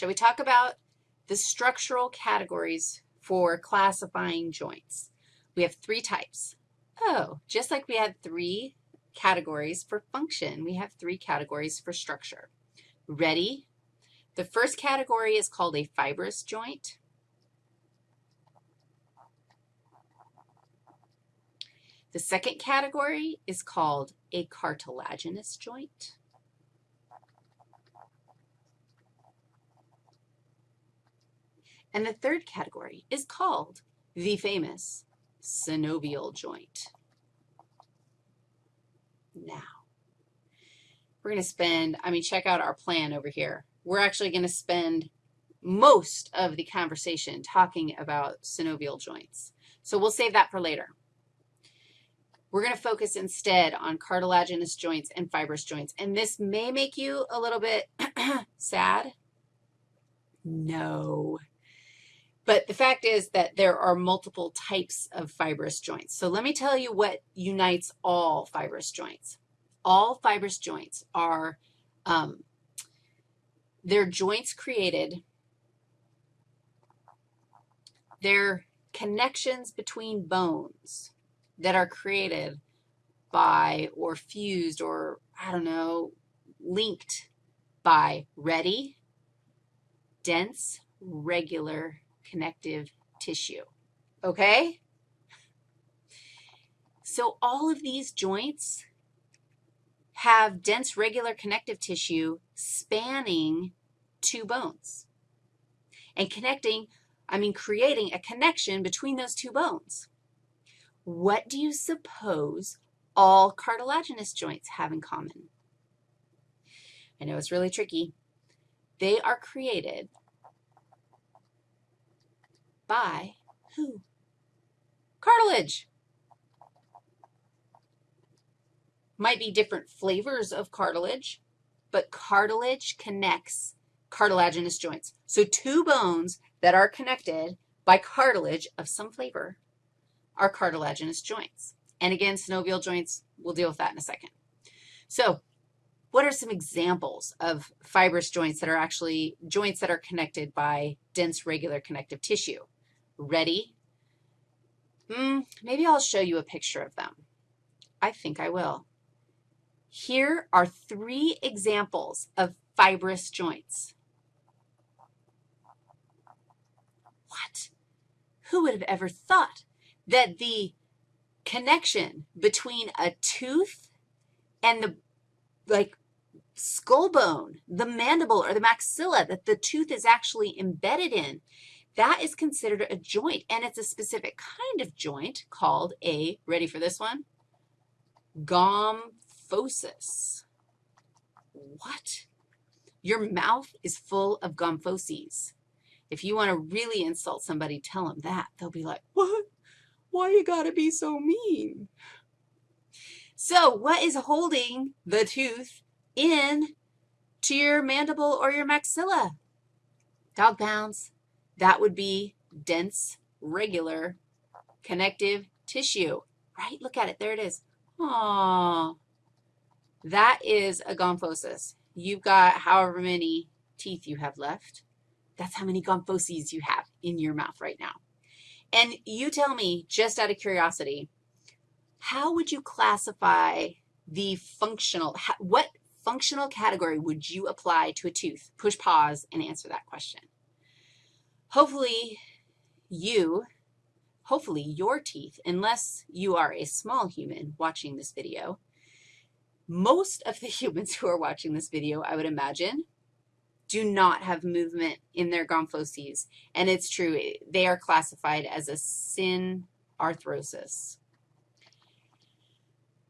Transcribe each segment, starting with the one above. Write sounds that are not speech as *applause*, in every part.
Shall we talk about the structural categories for classifying joints? We have three types. Oh, just like we had three categories for function, we have three categories for structure. Ready? The first category is called a fibrous joint. The second category is called a cartilaginous joint. And the third category is called the famous synovial joint. Now, we're going to spend, I mean, check out our plan over here. We're actually going to spend most of the conversation talking about synovial joints. So we'll save that for later. We're going to focus instead on cartilaginous joints and fibrous joints. And this may make you a little bit *clears throat* sad. No. But the fact is that there are multiple types of fibrous joints. So let me tell you what unites all fibrous joints. All fibrous joints are, um, they're joints created, they're connections between bones that are created by or fused or, I don't know, linked by ready, dense, regular connective tissue, okay? So all of these joints have dense regular connective tissue spanning two bones and connecting, I mean creating a connection between those two bones. What do you suppose all cartilaginous joints have in common? I know it's really tricky. They are created by who? Cartilage. Might be different flavors of cartilage, but cartilage connects cartilaginous joints. So two bones that are connected by cartilage of some flavor are cartilaginous joints. And again, synovial joints, we'll deal with that in a second. So what are some examples of fibrous joints that are actually joints that are connected by dense regular connective tissue? Ready? Hmm, maybe I'll show you a picture of them. I think I will. Here are three examples of fibrous joints. What? Who would have ever thought that the connection between a tooth and the, like, skull bone, the mandible or the maxilla that the tooth is actually embedded in, that is considered a joint, and it's a specific kind of joint called a, ready for this one? Gomphosis. What? Your mouth is full of gomphoses. If you want to really insult somebody, tell them that. They'll be like, what? Why you got to be so mean? So what is holding the tooth in to your mandible or your maxilla? Dog pounds. That would be dense, regular, connective tissue, right? Look at it. There it is. Aww. That is a gomphosis. You've got however many teeth you have left. That's how many gomphoses you have in your mouth right now. And you tell me, just out of curiosity, how would you classify the functional, what functional category would you apply to a tooth? Push pause and answer that question. Hopefully you, hopefully your teeth, unless you are a small human watching this video, most of the *laughs* humans who are watching this video, I would imagine, do not have movement in their gomphoses. And it's true, they are classified as a synarthrosis.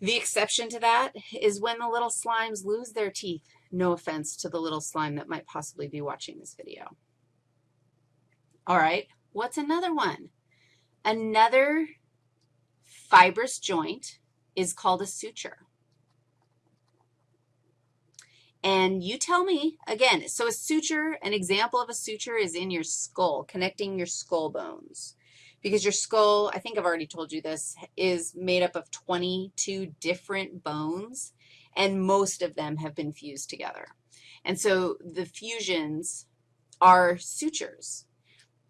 The exception to that is when the little slimes lose their teeth. No offense to the little slime that might possibly be watching this video. All right, what's another one? Another fibrous joint is called a suture. And you tell me, again, so a suture, an example of a suture is in your skull, connecting your skull bones. Because your skull, I think I've already told you this, is made up of 22 different bones, and most of them have been fused together. And so the fusions are sutures.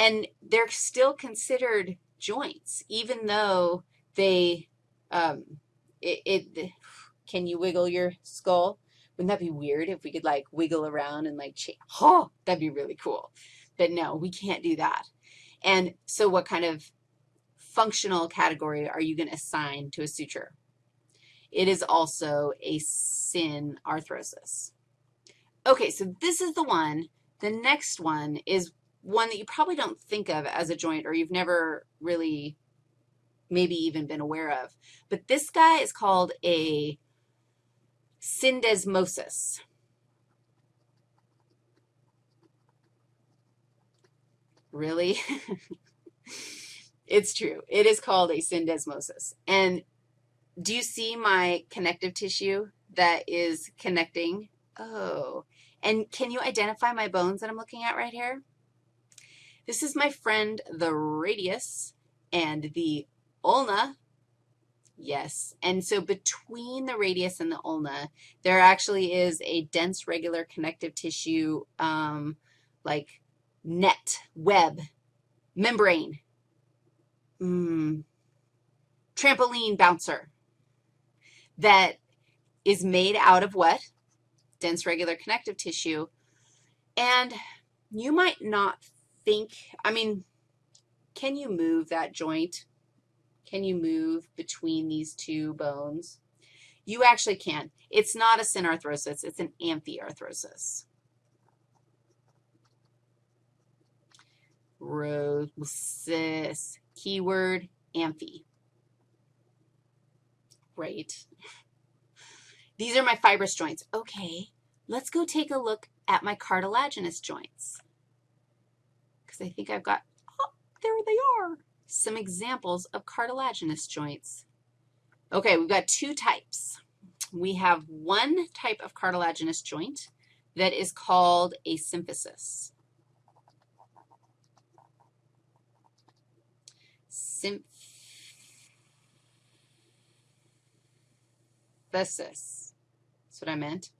And they're still considered joints, even though they, um, it, it, can you wiggle your skull? Wouldn't that be weird if we could like wiggle around and like, change? oh, that'd be really cool. But no, we can't do that. And so what kind of functional category are you going to assign to a suture? It is also a synarthrosis. Okay, so this is the one. The next one is one that you probably don't think of as a joint or you've never really maybe even been aware of. But this guy is called a syndesmosis. Really? *laughs* it's true. It is called a syndesmosis. And do you see my connective tissue that is connecting? Oh, and can you identify my bones that I'm looking at right here? This is my friend, the radius, and the ulna. Yes, and so between the radius and the ulna, there actually is a dense regular connective tissue um, like net, web, membrane, mm, trampoline bouncer that is made out of what? Dense regular connective tissue. And you might not think, I mean, can you move that joint? Can you move between these two bones? You actually can. It's not a synarthrosis. It's an amphiarthrosis. Rosis, keyword, amphi. Right. These are my fibrous joints. Okay, let's go take a look at my cartilaginous joints I think I've got, oh, there they are, some examples of cartilaginous joints. Okay, we've got two types. We have one type of cartilaginous joint that is called a symphysis. Symphysis. That's what I meant.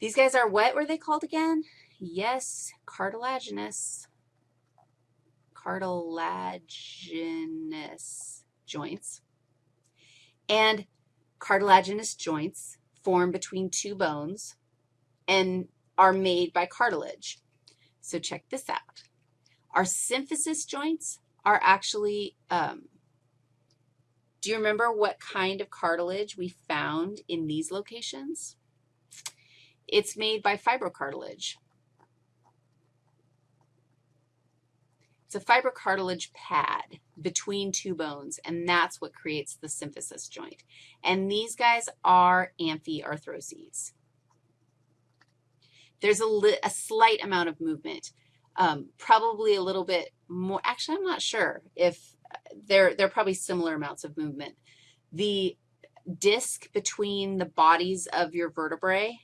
These guys are what were they called again? Yes, cartilaginous. Cartilaginous joints. And cartilaginous joints form between two bones and are made by cartilage. So check this out. Our symphysis joints are actually, um, do you remember what kind of cartilage we found in these locations? It's made by fibrocartilage. It's a fibrocartilage pad between two bones, and that's what creates the symphysis joint. And these guys are amphiarthroses. There's a, a slight amount of movement um, probably a little bit more. Actually, I'm not sure if they're, they're probably similar amounts of movement. The disc between the bodies of your vertebrae,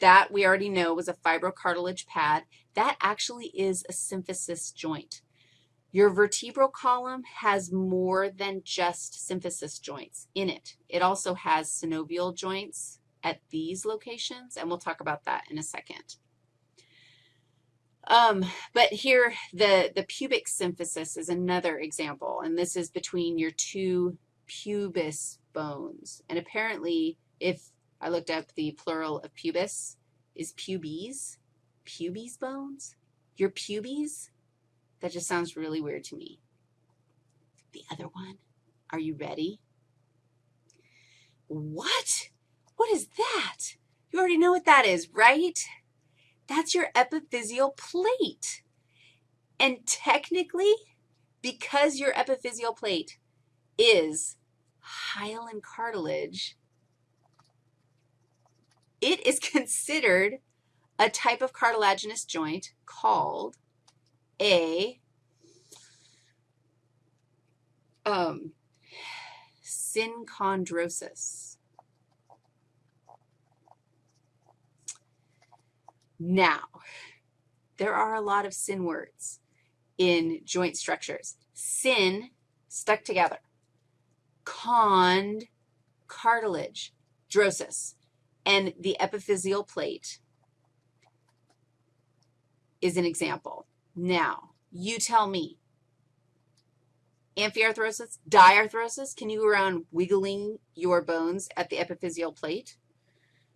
that we already know was a fibrocartilage pad. That actually is a symphysis joint. Your vertebral column has more than just symphysis joints in it. It also has synovial joints at these locations, and we'll talk about that in a second. Um, but here, the, the pubic symphysis is another example, and this is between your two pubis bones. And apparently, if I looked up the plural of pubis, is pubes, pubes bones? Your pubes? That just sounds really weird to me. The other one, are you ready? What? What is that? You already know what that is, right? That's your epiphyseal plate. And technically, because your epiphyseal plate is hyaline cartilage, it is *laughs* considered a type of cartilaginous joint called a um, synchondrosis. Now, there are a lot of syn words in joint structures. Syn, stuck together. Cond, cartilage, drosis, and the epiphyseal plate. Is an example. Now, you tell me, amphiarthrosis, diarthrosis, can you go around wiggling your bones at the epiphyseal plate?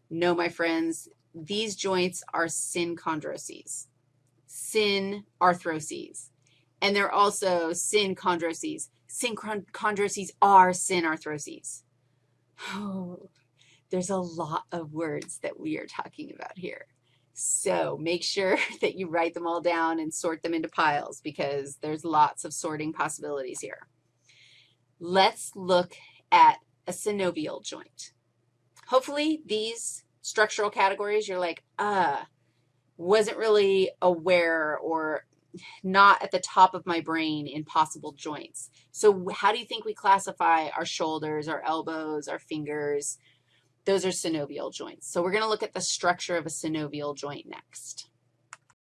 No, my friends, these joints are synchondroses, synarthroses, and they're also synchondroses. Synchondroses are synarthroses. Oh, there's a lot of words that we are talking about here. So make sure *laughs* that you write them all down and sort them into piles because there's lots of sorting possibilities here. Let's look at a synovial joint. Hopefully these structural categories, you're like, uh, wasn't really aware or not at the top of my brain in possible joints. So how do you think we classify our shoulders, our elbows, our fingers? Those are synovial joints. So we're going to look at the structure of a synovial joint next.